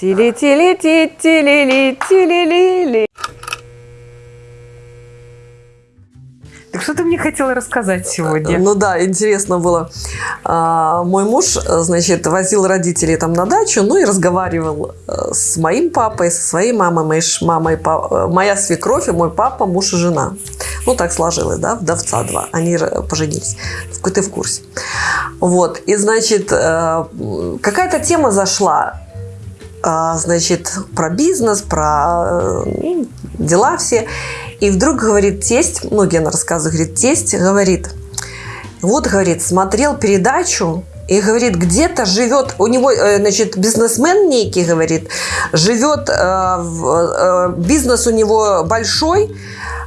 Тили-тили-ти-тили-ли-тили-ли-ли. Так что ты мне хотела рассказать сегодня? Ну да, интересно было. А, мой муж, значит, возил родителей там на дачу, ну и разговаривал э, с моим папой, со своей мамой, моей мамой, э, моя свекровь и мой папа, муж и жена. Ну так сложилось, да, вдовца два. Они поженились. Ты в курсе. Вот. И, значит, э, какая-то тема зашла значит, про бизнес, про ну, дела все. И вдруг говорит тесть, ну, Гена рассказывает, говорит, тесть говорит, вот, говорит, смотрел передачу, и говорит, где-то живет, у него, э, значит, бизнесмен некий, говорит, живет, э, э, бизнес у него большой,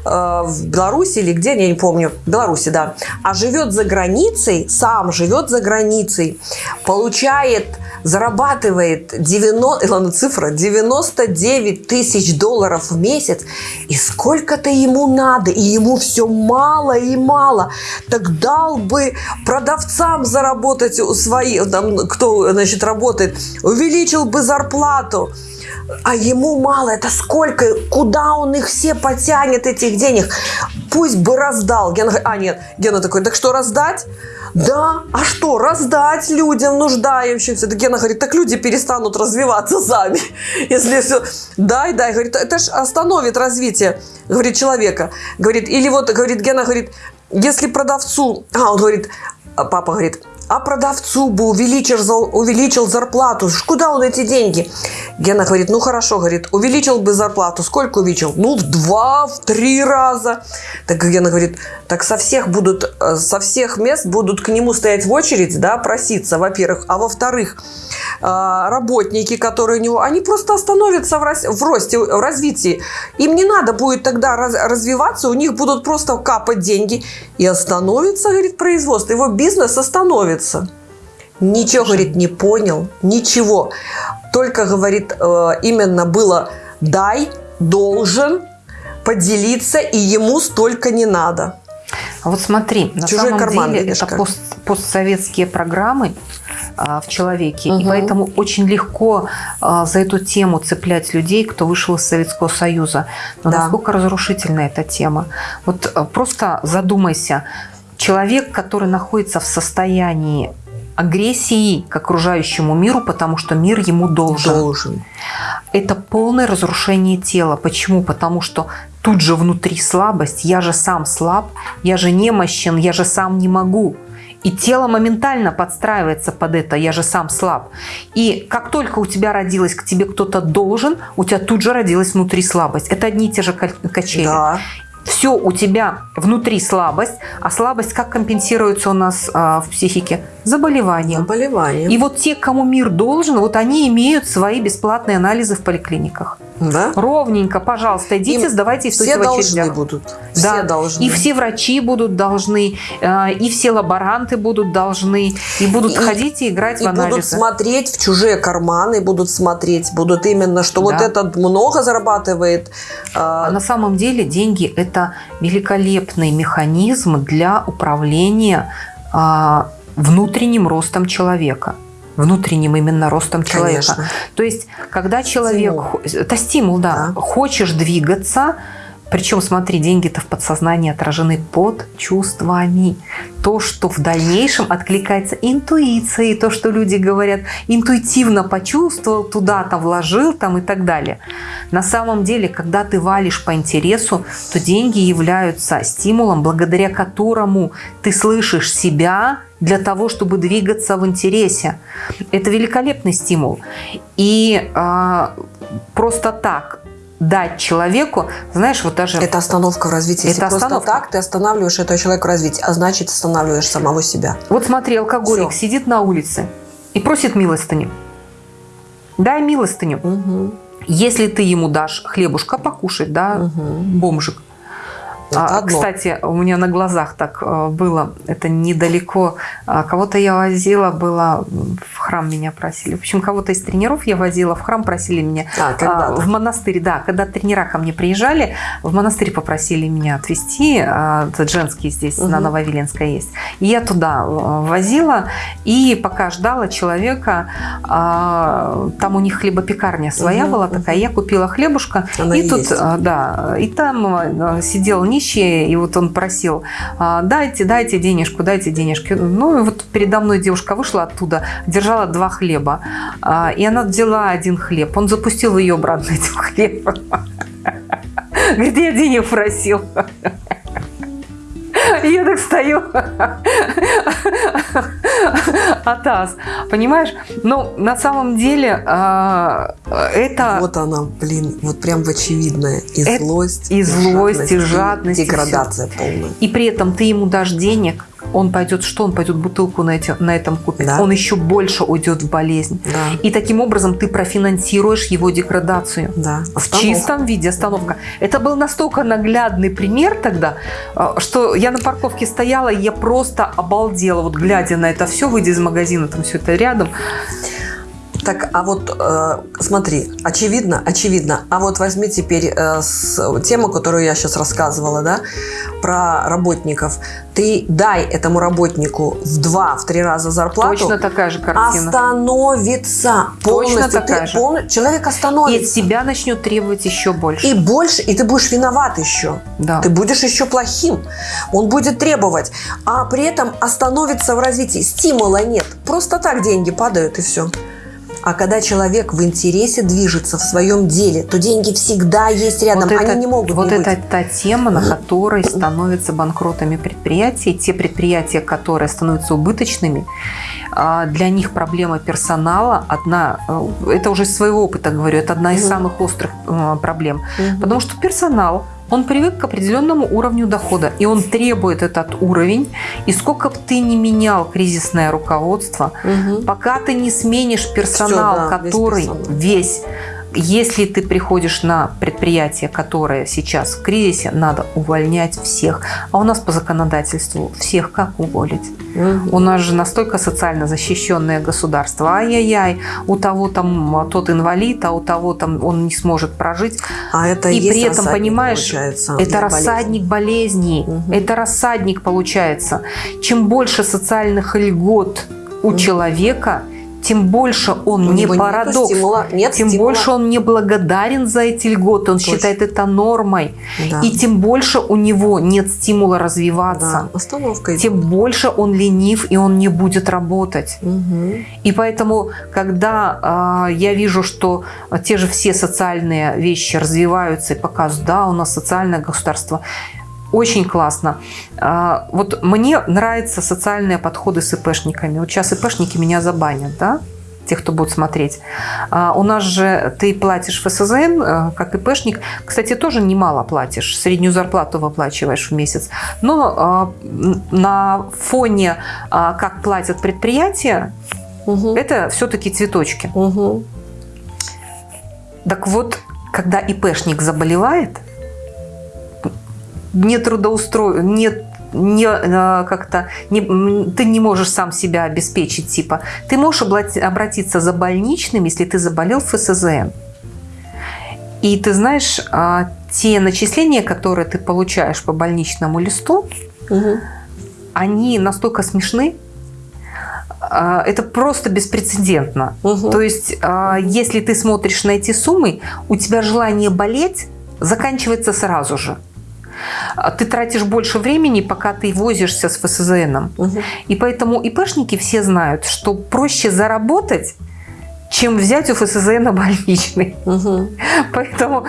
в Беларуси или где, я не помню, в Беларуси, да, а живет за границей, сам живет за границей, получает зарабатывает 90, ладно, цифра, 99 тысяч долларов в месяц, и сколько-то ему надо, и ему все мало и мало, так дал бы продавцам заработать у своих, там, кто, значит, работает, увеличил бы зарплату, а ему мало, это сколько, куда он их все потянет, этих денег, пусть бы раздал. Гена, а нет, Гена такой, так что раздать? Да, а что, раздать людям, нуждающимся. Так Гена говорит, так люди перестанут развиваться сами. Если все, дай, дай. Говорит, это же остановит развитие, говорит, человека. Говорит, или вот, говорит, Гена говорит, если продавцу, а, он говорит, папа говорит, а продавцу бы увеличил, увеличил зарплату. Куда он эти деньги? Гена говорит, ну хорошо, говорит, увеличил бы зарплату. Сколько увеличил? Ну, в два, в три раза. Так Гена говорит, так со всех будут, э, со всех мест будут к нему стоять в очередь, да, проситься, во-первых. А во-вторых, э, работники, которые у него, они просто остановятся в, в росте, в развитии. Им не надо будет тогда раз, развиваться, у них будут просто капать деньги. И остановится, говорит, производство. Его бизнес остановится. Ничего, говорит, не понял, ничего. Только, говорит, э, именно было дай, должен, поделиться, и ему столько не надо. А вот смотри, на Чужой самом карман, деле это пост, постсоветские программы а, в человеке, угу. и поэтому очень легко а, за эту тему цеплять людей, кто вышел из Советского Союза. Но да. насколько разрушительна эта тема? Вот а, просто задумайся, человек, который находится в состоянии агрессии к окружающему миру, потому что мир ему должен. Должен. Это полное разрушение тела. Почему? Потому что тут же внутри слабость. Я же сам слаб, я же немощен, я же сам не могу. И тело моментально подстраивается под это, я же сам слаб. И как только у тебя родилась, к тебе кто-то должен, у тебя тут же родилась внутри слабость. Это одни и те же качели. Да все у тебя внутри слабость, а слабость как компенсируется у нас а, в психике? Заболеванием. Заболеванием. И вот те, кому мир должен, вот они имеют свои бесплатные анализы в поликлиниках. Да? Ровненько, пожалуйста, идите, Им сдавайте и Все должны будут. Да. Все должны. И все врачи будут должны, а, и все лаборанты будут должны, и будут и, ходить и играть и в анализы. будут смотреть в чужие карманы, будут смотреть, будут именно, что да. вот этот много зарабатывает. А, а на самом деле деньги – это великолепный механизм для управления а, внутренним ростом человека внутренним именно ростом человека. Конечно. То есть, когда человек... Стимул. Это стимул, да. да. Хочешь двигаться, причем, смотри, деньги-то в подсознании отражены под чувствами. То, что в дальнейшем откликается интуицией, то, что люди говорят, интуитивно почувствовал, туда-то вложил там и так далее. На самом деле, когда ты валишь по интересу, то деньги являются стимулом, благодаря которому ты слышишь себя, для того, чтобы двигаться в интересе. Это великолепный стимул. И э, просто так дать человеку, знаешь, вот даже... Это остановка в развитии. Это Если остановка. просто так ты останавливаешь этого человека в развитии, а значит останавливаешь самого себя. Вот смотри, алкоголик Все. сидит на улице и просит милостыню. Дай милостыню. Угу. Если ты ему дашь хлебушка покушать, да, угу. бомжик, а, кстати, у меня на глазах так э, было, это недалеко. А, кого-то я возила, было в храм меня просили. В общем, кого-то из тренеров я возила в храм, просили меня. А, когда а, в монастырь, да. Когда тренера ко мне приезжали, в монастырь попросили меня отвезти. А, это женский здесь, угу. на Нововиленской есть. И я туда э, возила. И пока ждала человека, там у них хлебопекарня своя угу, была такая. Угу. Я купила хлебушка. Она и, и тут, а, да, и там сидел нищий, и вот он просил, дайте, дайте денежку, дайте денежки. Ну, и вот передо мной девушка вышла оттуда, держала два хлеба. И она взяла один хлеб. Он запустил ее обратно этим хлебом. Говорит, я денег просил. Я так стою. Атас. Понимаешь? Но на самом деле а, это... Вот она, блин, вот прям в очевидное. И злость, и, злость, и жадность. И деградация полная. И при этом ты ему дашь денег, он пойдет, что он пойдет бутылку на, эти, на этом купить, да. он еще больше уйдет в болезнь. Да. И таким образом ты профинансируешь его деградацию. Да. В чистом виде остановка. Это был настолько наглядный пример тогда, а, что я на парковке стояла, и я просто обалдела, вот глядя на это все, выйдя из магазина, там все это рядом. Так, а вот э, смотри, очевидно, очевидно. А вот возьми теперь э, с, тему, которую я сейчас рассказывала, да, про работников. Ты дай этому работнику в два, в три раза зарплату. Точно такая же картина. Остановится полностью. Точно такая ты, же. Пол, человек остановится. И от себя начнет требовать еще больше. И больше, и ты будешь виноват еще. Да. Ты будешь еще плохим. Он будет требовать, а при этом остановится в развитии. Стимула нет. Просто так деньги падают и все. А когда человек в интересе движется в своем деле, то деньги всегда есть рядом, вот они это, не могут Вот не это быть. та тема, на которой становятся банкротами предприятия. Те предприятия, которые становятся убыточными, а, для них проблема персонала одна, э, это уже из своего опыта говорю, это одна из самых острых э, проблем. Потому что персонал он привык к определенному уровню дохода, и он требует этот уровень. И сколько бы ты не менял кризисное руководство, угу. пока ты не сменишь персонал, Все, да, который весь, персонал. весь если ты приходишь на предприятие, которое сейчас в кризисе, надо увольнять всех. А у нас по законодательству всех как уволить? Угу. У нас же настолько социально защищенное государство. Ай-яй-яй, у того там тот инвалид, а у того там он не сможет прожить. А это и при этом, понимаешь, это рассадник болезней. Угу. Это рассадник получается. Чем больше социальных льгот у угу. человека, тем больше он У не парадокс, стимула, нет тем стимула. больше он не благодарен за эти льготы, он Точно. считает это нормой, да. и тем больше у него нет стимула развиваться, да. Остановка тем больше он ленив и он не будет работать. Угу. И поэтому, когда э, я вижу, что те же все социальные вещи развиваются и показывают, да, у нас социальное государство, очень классно. А, вот мне нравятся социальные подходы с ИПшниками. Вот сейчас ИПшники меня забанят, да? тех, кто будет смотреть. А, у нас же ты платишь ФСЗН, э, как ИПшник. Кстати, тоже немало платишь. Среднюю зарплату выплачиваешь в месяц. Но а, на фоне, как платят предприятия, угу. это все-таки цветочки. Угу. Так вот, когда ИПшник заболевает, не трудоустро... не не э, как-то не, ты не можешь сам себя обеспечить типа ты можешь обратиться за больничным если ты заболел в ФСЗН и ты знаешь а, те начисления которые ты получаешь по больничному листу угу. они настолько смешны а, это просто беспрецедентно угу. то есть а, если ты смотришь на эти суммы у тебя желание болеть заканчивается сразу же а ты тратишь больше времени, пока ты возишься с ФСЗНом. Угу. И поэтому ИПшники все знают, что проще заработать, чем взять у ФСЗН больничный. Угу. Поэтому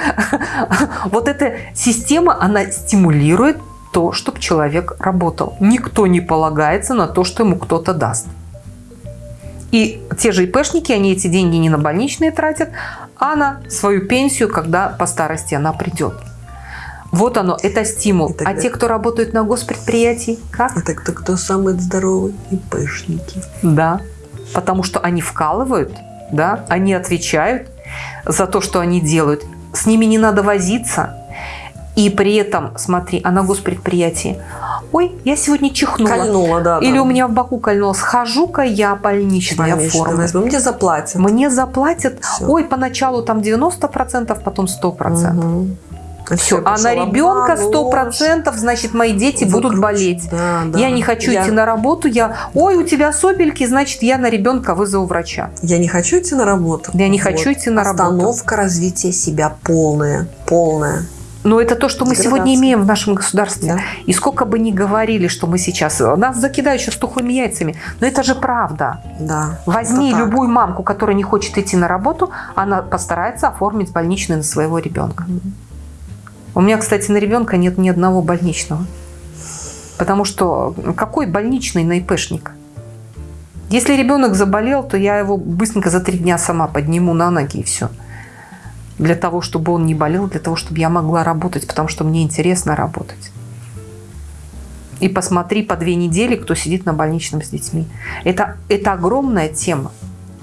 вот эта система, она стимулирует то, чтобы человек работал. Никто не полагается на то, что ему кто-то даст. И те же ИПшники, они эти деньги не на больничные тратят, а на свою пенсию, когда по старости она придет. Вот оно, это стимул. Тогда... А те, кто работают на госпредприятии, как? Это кто, кто самые здоровые? ИПшники. Да, потому что они вкалывают, да, они отвечают за то, что они делают. С ними не надо возиться. И при этом, смотри, а на госпредприятии ой, я сегодня чихнула. Кольнула, да. Или да. у меня в боку кольнуло. Схожу-ка я больничный оформлю. Возьму. Мне заплатят. Мне заплатят. Все. Ой, поначалу там 90%, потом 100%. Угу. Все. А на ребенка сто процентов, значит, мои дети Выкруч. будут болеть. Да, да. Я не хочу я... идти на работу. Я, ой, у тебя сопельки, значит, я на ребенка вызову врача. Я не хочу идти на работу. Я не вот. хочу идти на Остановка работу. Остановка развития себя полная, полная. Но это то, что мы сегодня имеем в нашем государстве. Да. И сколько бы ни говорили, что мы сейчас... Нас закидают сейчас тухлыми яйцами. Но это же правда. Да, Возьми любую мамку, которая не хочет идти на работу, она постарается оформить больничный на своего ребенка. У меня, кстати, на ребенка нет ни одного больничного. Потому что какой больничный на ИПшник? Если ребенок заболел, то я его быстренько за три дня сама подниму на ноги и все для того, чтобы он не болел, для того, чтобы я могла работать, потому что мне интересно работать. И посмотри по две недели, кто сидит на больничном с детьми. Это, это огромная тема.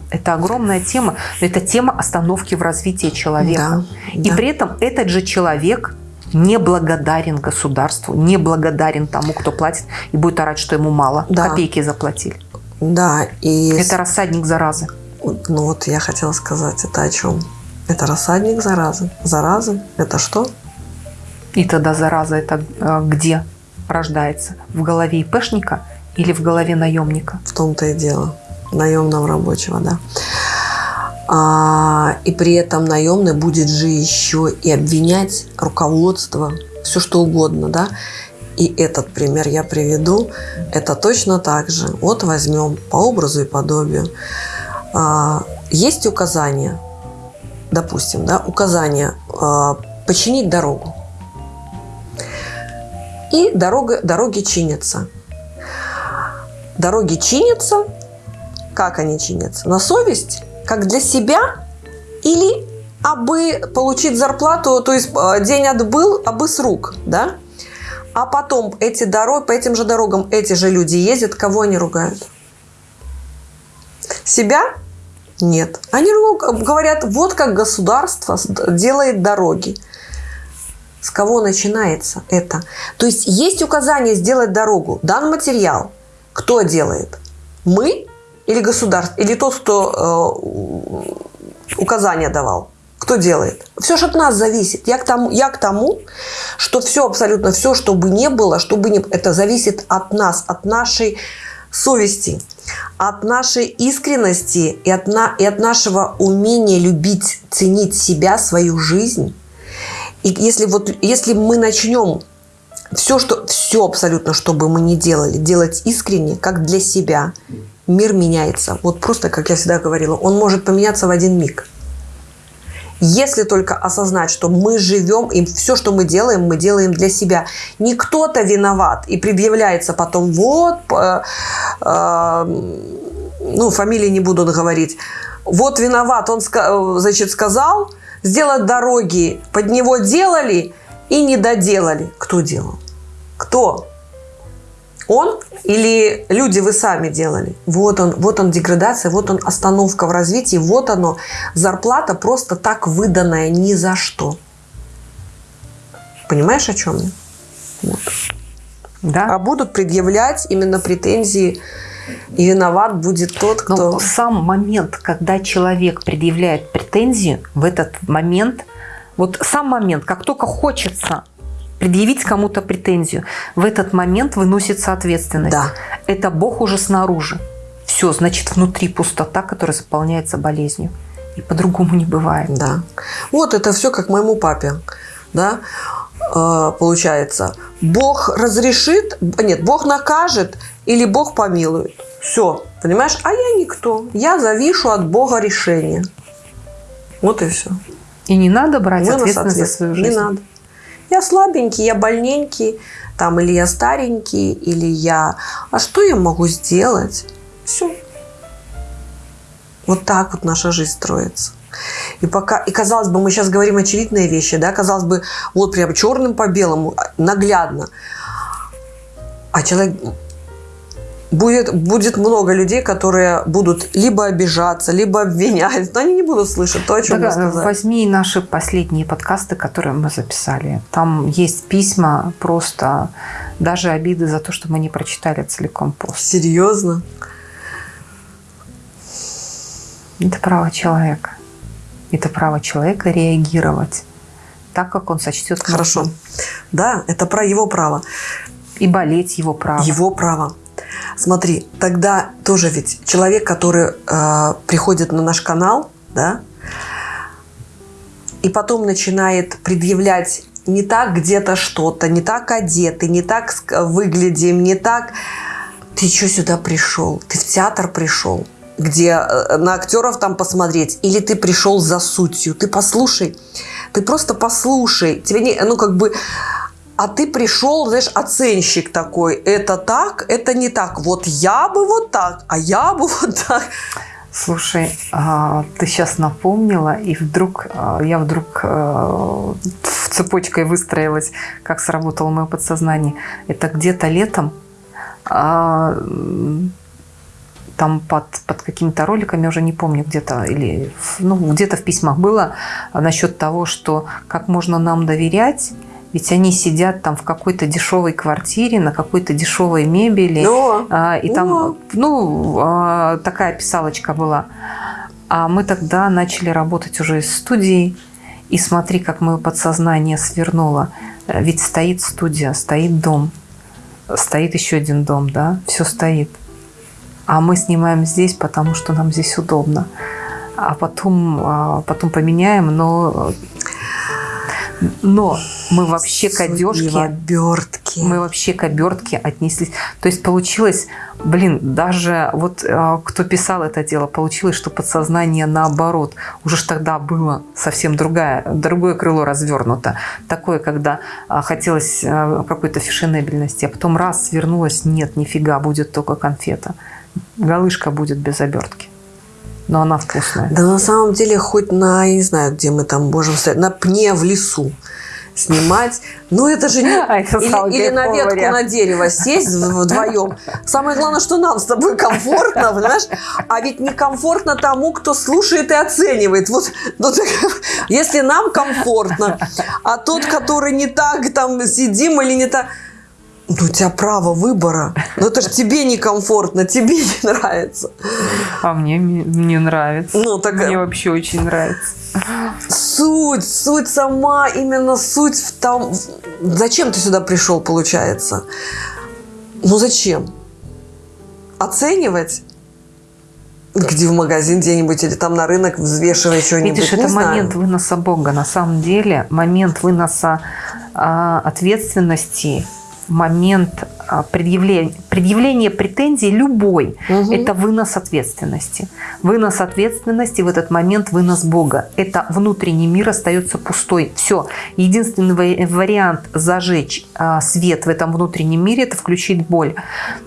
Это огромная тема, но это тема остановки в развитии человека. Да, и да. при этом этот же человек не благодарен государству, не благодарен тому, кто платит, и будет орать, что ему мало. Да. Копейки заплатили. Да, и... Это рассадник заразы. Ну вот я хотела сказать, это о чем? Это рассадник заразы. Зараза – это что? И тогда зараза – это э, где рождается? В голове ИПшника или в голове наемника? В том-то и дело. Наемного рабочего, да. А, и при этом наемный будет же еще и обвинять руководство, все что угодно, да. И этот пример я приведу. Это точно так же. Вот возьмем по образу и подобию. А, есть указания – допустим, да, указание э, починить дорогу. И дорога, дороги чинятся. Дороги чинятся. Как они чинятся? На совесть? Как для себя? Или абы получить зарплату, то есть э, день отбыл, абы с рук, да? А потом эти дороги, по этим же дорогам эти же люди ездят, кого они ругают? Себя нет. Они говорят, вот как государство делает дороги. С кого начинается это? То есть есть указание сделать дорогу, дан материал. Кто делает? Мы или государство? Или тот, кто э, указание давал? Кто делает? Все же от нас зависит. Я к тому, я к тому что все, абсолютно все, что бы не было, что бы не, это зависит от нас, от нашей совести от нашей искренности и от, на, и от нашего умения любить, ценить себя, свою жизнь. И если, вот, если мы начнем все, что, все абсолютно, что бы мы ни делали, делать искренне, как для себя, мир меняется. Вот просто, как я всегда говорила, он может поменяться в один миг. Если только осознать, что мы живем, и все, что мы делаем, мы делаем для себя. Не кто-то виноват и предъявляется потом, вот, э, э, ну, фамилии не буду говорить, вот виноват, он, значит, сказал, сделать дороги, под него делали и не доделали. Кто делал? Кто? Он или люди вы сами делали? Вот он, вот он деградация, вот он остановка в развитии, вот оно зарплата просто так выданная ни за что. Понимаешь, о чем я? Вот. Да. А будут предъявлять именно претензии, и виноват будет тот, кто... Но сам момент, когда человек предъявляет претензию, в этот момент, вот сам момент, как только хочется предъявить кому-то претензию. В этот момент выносится ответственность. Да. Это Бог уже снаружи. Все, значит, внутри пустота, которая заполняется болезнью. И по-другому не бывает. Да. Вот это все как моему папе. Да? Э, получается, Бог разрешит, нет, Бог накажет или Бог помилует. Все, понимаешь? А я никто. Я завишу от Бога решения. Вот и все. И не надо брать Вынос ответственность за свою жизнь. Не надо я слабенький, я больненький, там, или я старенький, или я... А что я могу сделать? Все. Вот так вот наша жизнь строится. И пока, и казалось бы, мы сейчас говорим очевидные вещи, да, казалось бы, вот прям черным по белому, наглядно. А человек будет, будет много людей, которые будут либо обижаться, либо обвинять, но они не будут слышать то, о чем так, сказали. Возьми наши последние подкасты, которые мы записали. Там есть письма, просто даже обиды за то, что мы не прочитали целиком пост. Серьезно? Это право человека. Это право человека реагировать так, как он сочтет. Хорошо. Да, это про его право. И болеть его право. Его право. Смотри, тогда тоже ведь человек, который э, приходит на наш канал, да, и потом начинает предъявлять не так где-то что-то, не так одеты, не так выглядим, не так... Ты что сюда пришел? Ты в театр пришел? где э, на актеров там посмотреть, или ты пришел за сутью. Ты послушай, ты просто послушай. Тебе не, ну как бы, а ты пришел, знаешь, оценщик такой. Это так, это не так. Вот я бы вот так, а я бы вот так. Слушай, а, ты сейчас напомнила, и вдруг а, я вдруг в цепочкой выстроилась, как сработало мое подсознание. Это где-то летом а, там под, под какими-то роликами, уже не помню, где-то или ну, где-то в письмах было насчет того, что как можно нам доверять, ведь они сидят там в какой-то дешевой квартире, на какой-то дешевой мебели. Но, а, и там, но. ну, а, такая писалочка была. А мы тогда начали работать уже из студии. И смотри, как мое подсознание свернуло. Ведь стоит студия, стоит дом. Стоит еще один дом, да? Все стоит. А мы снимаем здесь, потому что нам здесь удобно. А потом, а, потом поменяем, но но мы вообще к одежке... обертки. Мы вообще к обертке отнеслись. То есть получилось, блин, даже вот э, кто писал это дело, получилось, что подсознание наоборот. Уже ж тогда было совсем другое, другое крыло развернуто. Такое, когда э, хотелось э, какой-то фешенебельности, а потом раз свернулось, нет, нифига, будет только конфета. Галышка будет без обертки но она вкусная. Да на самом деле хоть на, я не знаю, где мы там можем стоять, на пне в лесу снимать. Ну, это же не... А это или, или на ветку вариант. на дерево сесть вдвоем. Самое главное, что нам с тобой комфортно, понимаешь? А ведь некомфортно тому, кто слушает и оценивает. Вот, вот если нам комфортно, а тот, который не так там сидим или не так... Ну, у тебя право выбора. Но это же тебе некомфортно, тебе не нравится. А мне мне нравится. Ну, так... Мне вообще очень нравится. Суть, суть сама, именно суть в том... Зачем ты сюда пришел, получается? Ну, зачем? Оценивать? Где в магазин где-нибудь или там на рынок взвешивать что-нибудь. Видишь, это знаю. момент выноса Бога. На самом деле, момент выноса а, ответственности момент а, предъявления, предъявления претензий любой угу. – это вынос ответственности. Вынос ответственности в этот момент – вынос Бога. Это внутренний мир остается пустой. Все. Единственный вариант зажечь а, свет в этом внутреннем мире – это включить боль.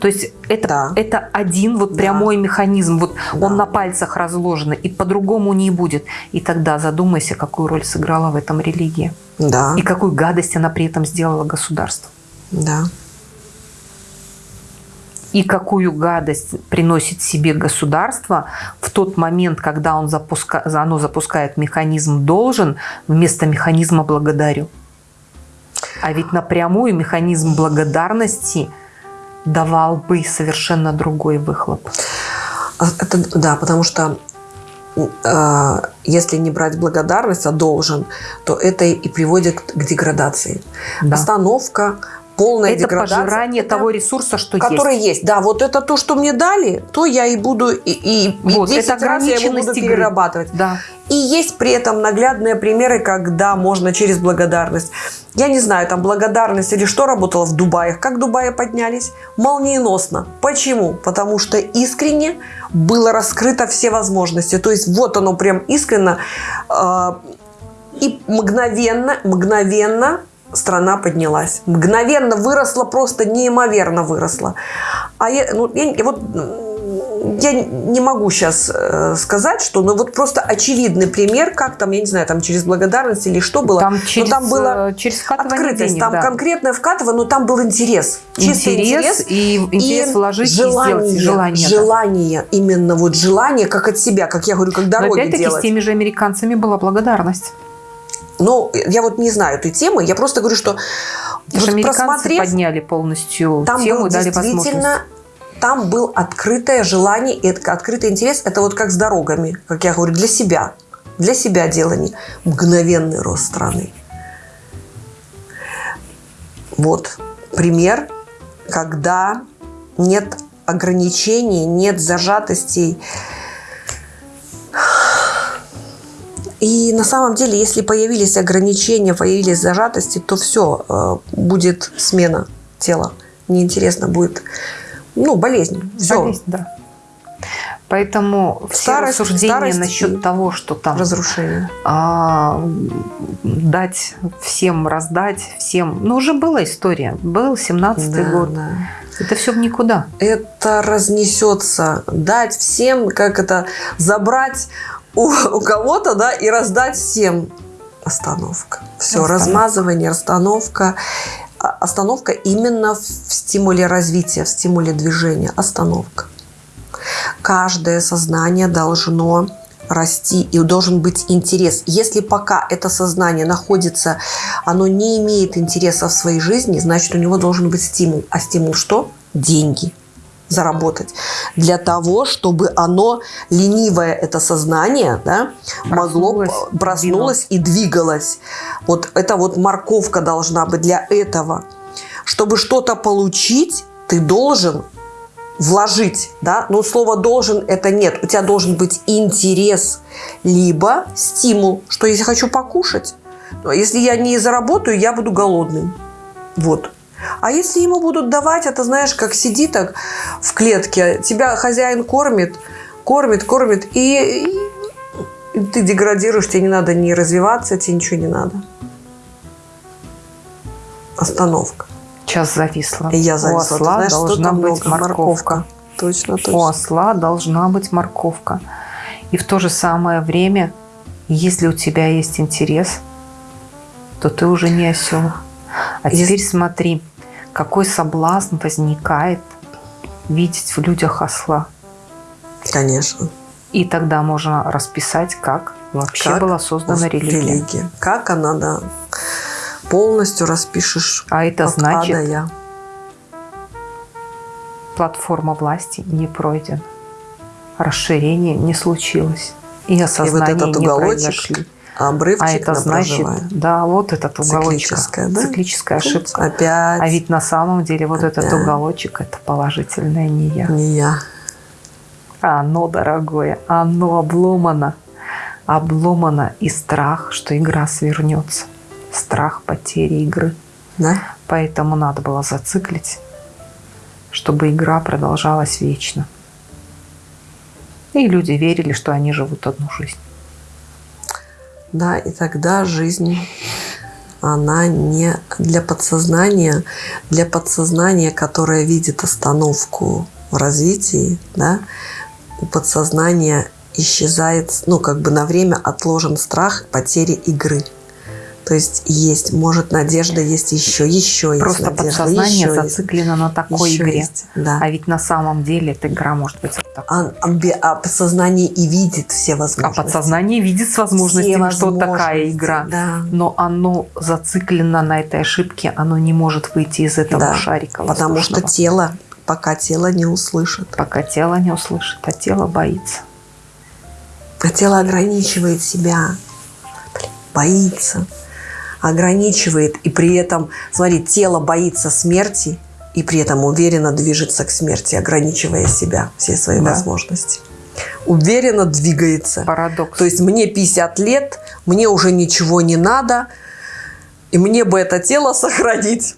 То есть это, да. это один вот прямой да. механизм. Вот да. Он на пальцах разложен, и по-другому не будет. И тогда задумайся, какую роль сыграла в этом религия. Да. И какую гадость она при этом сделала государству. Да. И какую гадость приносит себе государство в тот момент, когда он запуска... оно запускает механизм «должен» вместо механизма «благодарю». А ведь напрямую механизм благодарности давал бы совершенно другой выхлоп. А, это, да, потому что э, если не брать благодарность, а должен, то это и приводит к деградации. Да. Остановка, полная это деградация. пожирание это, того ресурса, что который есть. есть. Да, вот это то, что мне дали, то я и буду и, и, вот, и 10 это раз я его буду игры. перерабатывать. Да. И есть при этом наглядные примеры, когда можно через благодарность. Я не знаю, там благодарность или что работало в Дубае. Как Дубае поднялись? Молниеносно. Почему? Потому что искренне было раскрыто все возможности. То есть вот оно прям искренно э, и мгновенно, мгновенно страна поднялась. Мгновенно выросла, просто неимоверно выросла. А я, ну, я, вот я не могу сейчас э, сказать, что, ну вот просто очевидный пример, как там, я не знаю, там через благодарность или что было. Там через, но там было э, через открытость, денег, там да. конкретное вкатывание, но там был интерес. Чистый интерес, интерес и интерес и вложить желание, и сделать желание. Желание, да. именно вот желание, как от себя, как я говорю, как дороги но опять-таки делать. с теми же американцами была благодарность. Ну, я вот не знаю этой темы, я просто говорю, что Потому вот американцы подняли полностью там тему был дали возможность там был открытое желание и открытый интерес. Это вот как с дорогами, как я говорю, для себя. Для себя делание. Мгновенный рост страны. Вот пример, когда нет ограничений, нет зажатостей. И на самом деле, если появились ограничения, появились зажатости, то все, э, будет смена тела. Неинтересно будет ну, болезнь. Все. Болезнь, да. Поэтому все старость, рассуждения старость насчет того, что там разрушение, а, дать всем, раздать всем, ну уже была история, был 17-й да, год, да. это все в никуда. Это разнесется, дать всем, как это, забрать у, у кого-то, да, и раздать всем. Остановка. Все, остановка. размазывание, остановка остановка именно в стимуле развития, в стимуле движения. Остановка. Каждое сознание должно расти и должен быть интерес. Если пока это сознание находится, оно не имеет интереса в своей жизни, значит у него должен быть стимул. А стимул что? Деньги заработать. Для того, чтобы оно, ленивое это сознание, да, могло, проснулось и двигалось. Вот это вот морковка должна быть для этого. Чтобы что-то получить, ты должен вложить, да, но слово должен это нет, у тебя должен быть интерес, либо стимул, что если хочу покушать, если я не заработаю, я буду голодным, вот. А если ему будут давать, это знаешь, как сиди так в клетке, тебя хозяин кормит, кормит, кормит, и, и ты деградируешь, тебе не надо ни развиваться, тебе ничего не надо. Остановка. Сейчас зависла. И я зависла. У осла знаешь, должна быть морковка. морковка. Точно, точно. У осла должна быть морковка. И в то же самое время, если у тебя есть интерес, то ты уже не осел. А Если... теперь смотри, какой соблазн возникает видеть в людях осла. Конечно. И тогда можно расписать, как вообще как была создана религия. религия. Как она, да, полностью распишешь. А это значит, я. платформа власти не пройдена, расширение не случилось, и осознание и вот этот не уголочек, произошли. А обрывчик а это значит, да, вот этот уголочек. Циклическая, да? Циклическая ошибка. Опять. А ведь на самом деле вот Опять. этот уголочек – это положительное не я. Не я. Оно, дорогое, оно обломано. Обломано и страх, что игра свернется. Страх потери игры. Да? Поэтому надо было зациклить, чтобы игра продолжалась вечно. И люди верили, что они живут одну жизнь. Да, и тогда жизнь, она не для подсознания, для подсознания, которое видит остановку в развитии, да, у подсознания исчезает, ну, как бы на время отложен страх потери игры. То есть есть, может, надежда есть еще, еще Просто есть надежда, подсознание еще зациклено есть, на такой еще игре. Есть, да. А ведь на самом деле эта игра может быть вот такой. А, а, а подсознание и видит все возможности. А подсознание видит с возможностями, что такая игра. Да. Но оно зациклено на этой ошибке, оно не может выйти из этого да, шарика Потому что тело, пока тело не услышит. Пока тело не услышит, а тело боится. А тело ограничивает себя, боится ограничивает, и при этом, смотри, тело боится смерти, и при этом уверенно движется к смерти, ограничивая себя, все свои да. возможности. Уверенно двигается. Парадокс. То есть мне 50 лет, мне уже ничего не надо, и мне бы это тело сохранить.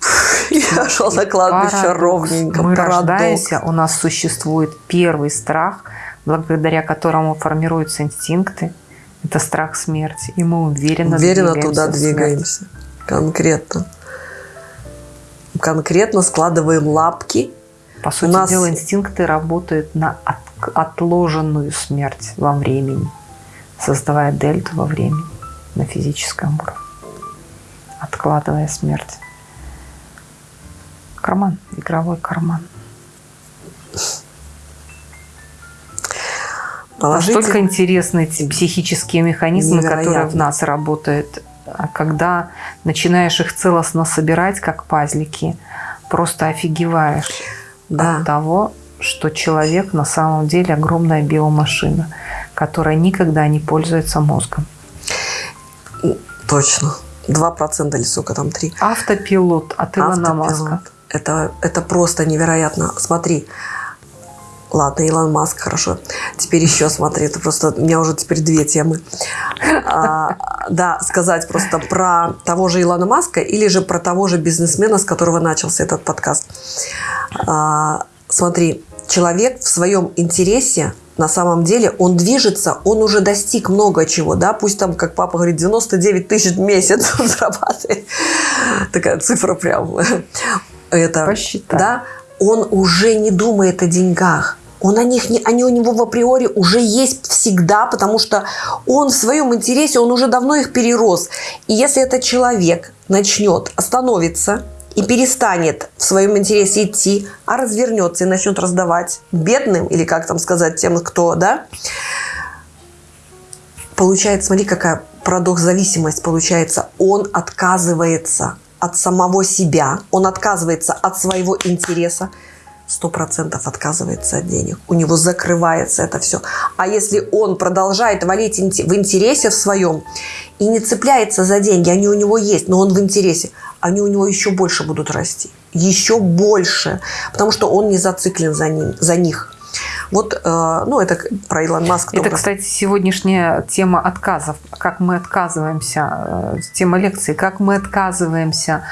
Я шел на кладбище Парадокс. ровненько. Мы Парадокс. рождаемся, у нас существует первый страх, благодаря которому формируются инстинкты, это страх смерти. И мы уверенно, уверенно туда двигаемся. Конкретно. Конкретно складываем лапки По сути нас... дела, инстинкты работают на от, отложенную смерть во времени, создавая дельту во времени на физическом уровне, откладывая смерть. Карман, игровой карман. Положите. Настолько интересны эти психические механизмы, Невероятно. которые в нас работают. А когда начинаешь их целостно собирать, как пазлики, просто офигеваешь да. от того, что человек на самом деле огромная биомашина, которая никогда не пользуется мозгом. Точно. 2% или сколько там, 3. Автопилот от Илона Маска. Это, это просто невероятно. Смотри, Ладно, Илон Маск, хорошо. Теперь еще смотри, это просто у меня уже теперь две темы. А, да, сказать просто про того же Илона Маска или же про того же бизнесмена, с которого начался этот подкаст. А, смотри, человек в своем интересе на самом деле он движется, он уже достиг много чего, да, пусть там, как папа говорит, 99 тысяч в месяц он зарабатывает. Такая цифра прям. Это, Посчитай. Да, он уже не думает о деньгах он о них не, они у него в априори уже есть всегда, потому что он в своем интересе, он уже давно их перерос. И если этот человек начнет остановиться и перестанет в своем интересе идти, а развернется и начнет раздавать бедным, или как там сказать, тем, кто, да, получается, смотри, какая парадокс зависимость получается. Он отказывается от самого себя, он отказывается от своего интереса, сто процентов отказывается от денег. У него закрывается это все. А если он продолжает валить в интересе в своем и не цепляется за деньги, они у него есть, но он в интересе, они у него еще больше будут расти. Еще больше. Потому что он не зациклен за, ним, за них. Вот, э, ну, это про Илон Маск. Это, кстати, сегодняшняя тема отказов. Как мы отказываемся, э, тема лекции, как мы отказываемся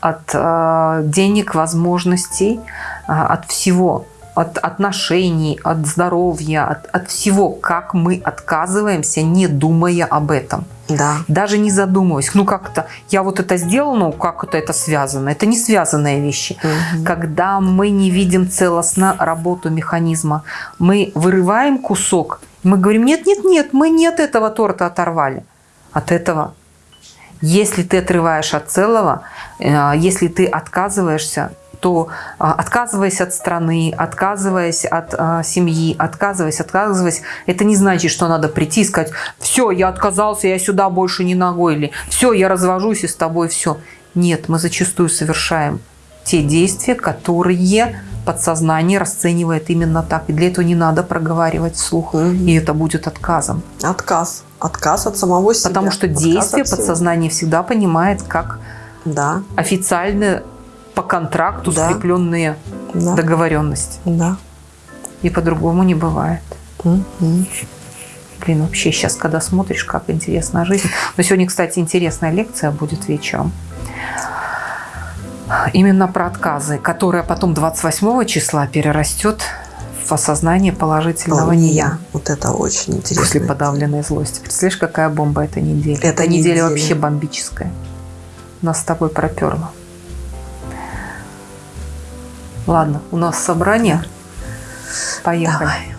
от э, денег, возможностей, от всего, от отношений, от здоровья, от, от всего, как мы отказываемся, не думая об этом. Да. Даже не задумываясь. Ну, как-то я вот это сделала, ну, как это, это связано? Это не связанные вещи. Угу. Когда мы не видим целостно работу механизма, мы вырываем кусок, мы говорим, нет, нет, нет, мы не от этого торта оторвали. От этого. Если ты отрываешь от целого, э, если ты отказываешься, то а, отказываясь от страны, отказываясь от а, семьи, отказываясь, отказываясь, это не значит, что надо прийти и сказать, все, я отказался, я сюда больше не ногой, или все, я развожусь и с тобой все. Нет, мы зачастую совершаем те действия, которые подсознание расценивает именно так. И для этого не надо проговаривать вслух, угу. и это будет отказом. Отказ. Отказ от самого себя. Потому что Отказ действие подсознание всегда понимает как да. официальное по контракту да. скрепленные да. договоренности. Да. И по-другому не бывает. Угу. Блин, вообще сейчас, когда смотришь, как интересна жизнь. Но сегодня, кстати, интересная лекция будет вечером. Именно про отказы, которая потом 28 числа перерастет в осознание положительного не я. Вот это очень интересно. После подавленной злости. Представляешь, какая бомба эта неделя? Эта неделя, неделя вообще бомбическая. Нас с тобой проперло. Ладно, у нас собрание. Поехали. Давай.